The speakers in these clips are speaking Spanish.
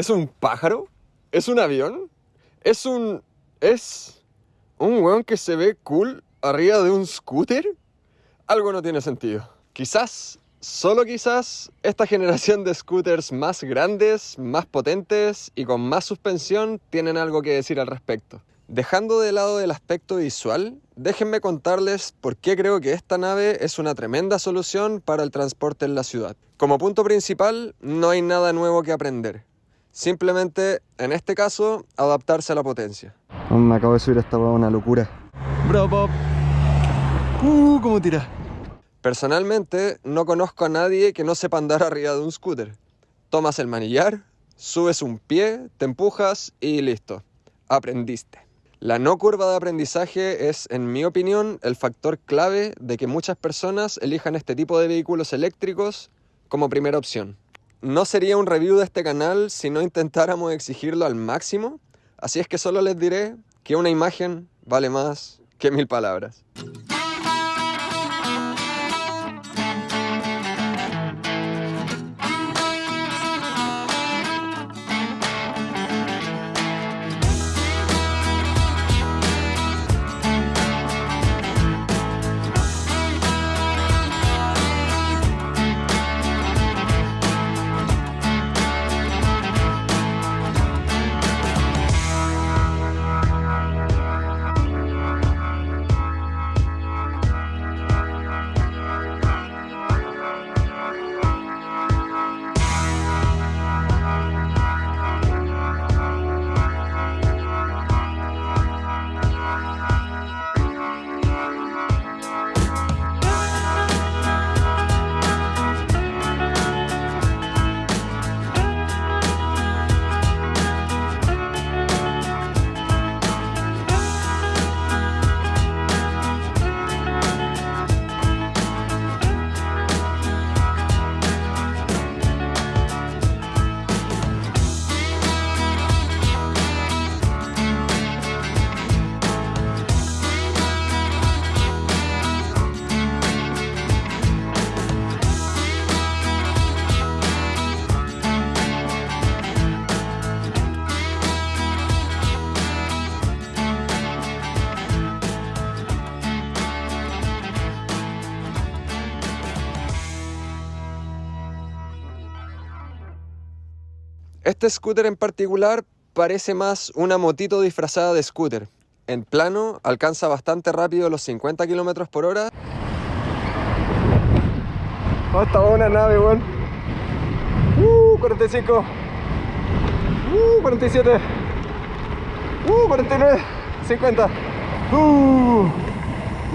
¿Es un pájaro? ¿Es un avión? ¿Es un... es... un weón que se ve cool arriba de un scooter? Algo no tiene sentido. Quizás, solo quizás, esta generación de scooters más grandes, más potentes y con más suspensión tienen algo que decir al respecto. Dejando de lado el aspecto visual, déjenme contarles por qué creo que esta nave es una tremenda solución para el transporte en la ciudad. Como punto principal, no hay nada nuevo que aprender. Simplemente, en este caso, adaptarse a la potencia. Me acabo de subir esta hueá una locura. Bro, Uh, cómo tira. Personalmente, no conozco a nadie que no sepa andar arriba de un scooter. Tomas el manillar, subes un pie, te empujas y listo. Aprendiste. La no curva de aprendizaje es, en mi opinión, el factor clave de que muchas personas elijan este tipo de vehículos eléctricos como primera opción. No sería un review de este canal si no intentáramos exigirlo al máximo, así es que solo les diré que una imagen vale más que mil palabras. Este scooter en particular parece más una motito disfrazada de scooter. En plano, alcanza bastante rápido los 50 km por hora. Oh, está una nave, weón. Uh, 45. Uh, 47. Uh, 49. 50. Uh.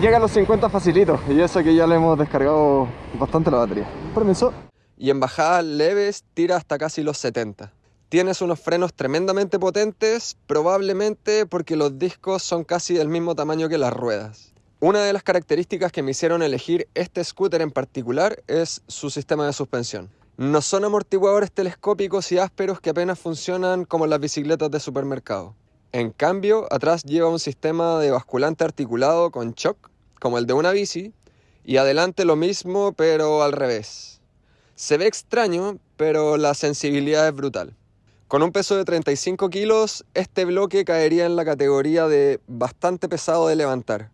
Llega a los 50 facilito. Y eso que ya le hemos descargado bastante la batería. Permiso. Y en bajadas leves tira hasta casi los 70. Tienes unos frenos tremendamente potentes, probablemente porque los discos son casi del mismo tamaño que las ruedas. Una de las características que me hicieron elegir este scooter en particular es su sistema de suspensión. No son amortiguadores telescópicos y ásperos que apenas funcionan como las bicicletas de supermercado. En cambio, atrás lleva un sistema de basculante articulado con shock, como el de una bici, y adelante lo mismo, pero al revés. Se ve extraño, pero la sensibilidad es brutal. Con un peso de 35 kilos, este bloque caería en la categoría de bastante pesado de levantar.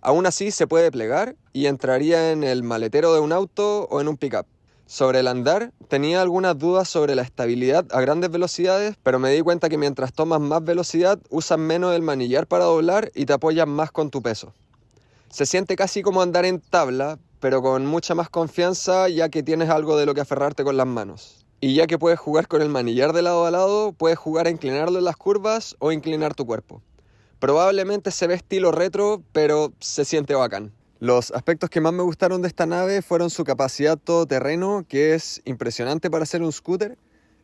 Aún así se puede plegar y entraría en el maletero de un auto o en un pickup. Sobre el andar, tenía algunas dudas sobre la estabilidad a grandes velocidades, pero me di cuenta que mientras tomas más velocidad, usas menos el manillar para doblar y te apoyas más con tu peso. Se siente casi como andar en tabla, pero con mucha más confianza ya que tienes algo de lo que aferrarte con las manos. Y ya que puedes jugar con el manillar de lado a lado, puedes jugar a inclinarlo en las curvas o inclinar tu cuerpo. Probablemente se ve estilo retro, pero se siente bacán. Los aspectos que más me gustaron de esta nave fueron su capacidad todoterreno, que es impresionante para ser un scooter,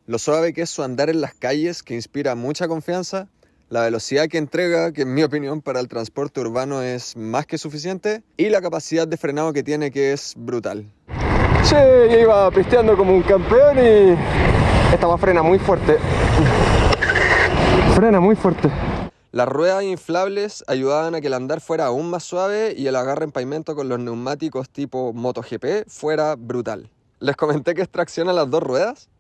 lo suave que es su andar en las calles, que inspira mucha confianza, la velocidad que entrega, que en mi opinión para el transporte urbano es más que suficiente, y la capacidad de frenado que tiene, que es brutal. Che, yo iba pisteando como un campeón y esta va frena muy fuerte. Frena muy fuerte. Las ruedas inflables ayudaban a que el andar fuera aún más suave y el agarre en pavimento con los neumáticos tipo MotoGP fuera brutal. Les comenté que extracciona las dos ruedas.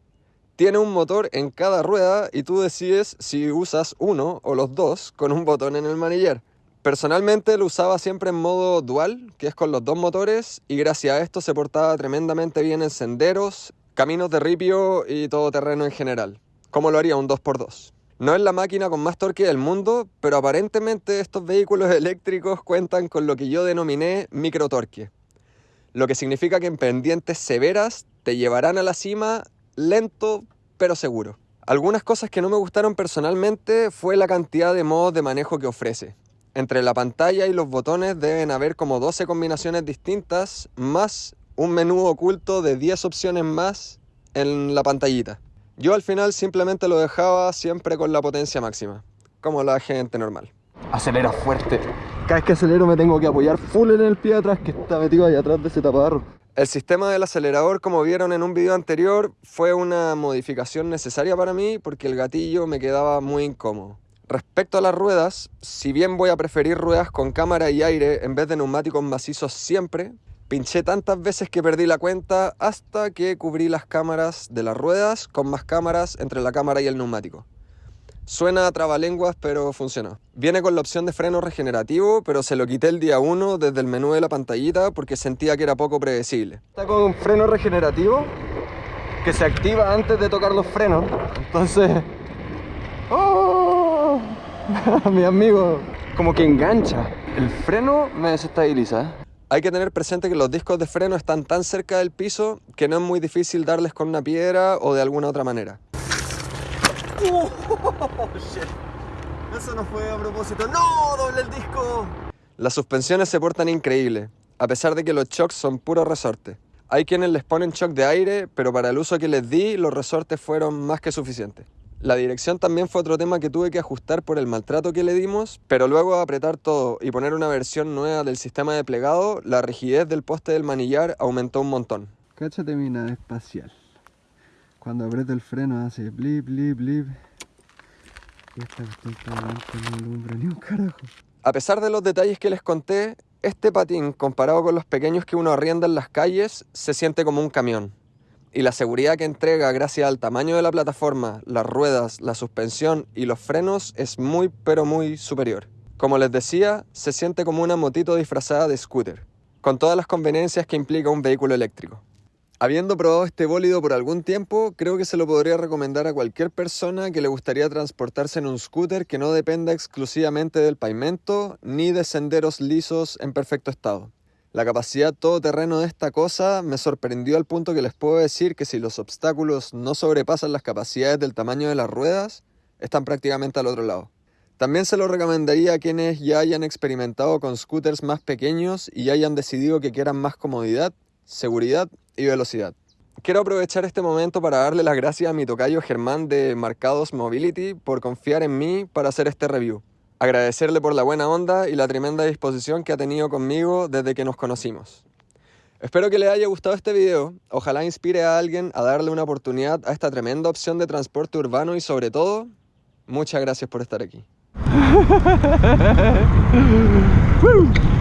Tiene un motor en cada rueda y tú decides si usas uno o los dos con un botón en el manillar. Personalmente lo usaba siempre en modo dual, que es con los dos motores, y gracias a esto se portaba tremendamente bien en senderos, caminos de ripio y todo terreno en general, como lo haría un 2x2. No es la máquina con más torque del mundo, pero aparentemente estos vehículos eléctricos cuentan con lo que yo denominé microtorque, lo que significa que en pendientes severas te llevarán a la cima lento pero seguro. Algunas cosas que no me gustaron personalmente fue la cantidad de modos de manejo que ofrece. Entre la pantalla y los botones deben haber como 12 combinaciones distintas, más un menú oculto de 10 opciones más en la pantallita. Yo al final simplemente lo dejaba siempre con la potencia máxima, como la gente normal. Acelera fuerte. Cada vez que acelero me tengo que apoyar full en el pie atrás que está metido ahí atrás de ese taparro. El sistema del acelerador, como vieron en un video anterior, fue una modificación necesaria para mí porque el gatillo me quedaba muy incómodo. Respecto a las ruedas, si bien voy a preferir ruedas con cámara y aire en vez de neumáticos macizos siempre, Pinché tantas veces que perdí la cuenta hasta que cubrí las cámaras de las ruedas con más cámaras entre la cámara y el neumático. Suena a trabalenguas, pero funcionó. Viene con la opción de freno regenerativo, pero se lo quité el día 1 desde el menú de la pantallita porque sentía que era poco predecible. Está con freno regenerativo que se activa antes de tocar los frenos. Entonces... ¡Oh! Mi amigo, como que engancha. El freno me desestabiliza. Hay que tener presente que los discos de freno están tan cerca del piso que no es muy difícil darles con una piedra o de alguna otra manera. Oh, Eso no fue a propósito. ¡No! ¡Doble el disco! Las suspensiones se portan increíble, a pesar de que los shocks son puro resorte. Hay quienes les ponen shock de aire, pero para el uso que les di, los resortes fueron más que suficientes. La dirección también fue otro tema que tuve que ajustar por el maltrato que le dimos, pero luego de apretar todo y poner una versión nueva del sistema de plegado, la rigidez del poste del manillar aumentó un montón. Cáchate mi nave espacial. Cuando aprieto el freno hace blip, blip, blip. Y esta no alumbra ni un carajo. A pesar de los detalles que les conté, este patín, comparado con los pequeños que uno arrienda en las calles, se siente como un camión y la seguridad que entrega gracias al tamaño de la plataforma, las ruedas, la suspensión y los frenos es muy pero muy superior. Como les decía, se siente como una motito disfrazada de scooter, con todas las conveniencias que implica un vehículo eléctrico. Habiendo probado este bólido por algún tiempo, creo que se lo podría recomendar a cualquier persona que le gustaría transportarse en un scooter que no dependa exclusivamente del pavimento ni de senderos lisos en perfecto estado. La capacidad todoterreno de esta cosa me sorprendió al punto que les puedo decir que si los obstáculos no sobrepasan las capacidades del tamaño de las ruedas, están prácticamente al otro lado. También se lo recomendaría a quienes ya hayan experimentado con scooters más pequeños y hayan decidido que quieran más comodidad, seguridad y velocidad. Quiero aprovechar este momento para darle las gracias a mi tocayo Germán de Marcados Mobility por confiar en mí para hacer este review agradecerle por la buena onda y la tremenda disposición que ha tenido conmigo desde que nos conocimos. Espero que le haya gustado este video, ojalá inspire a alguien a darle una oportunidad a esta tremenda opción de transporte urbano y sobre todo, muchas gracias por estar aquí.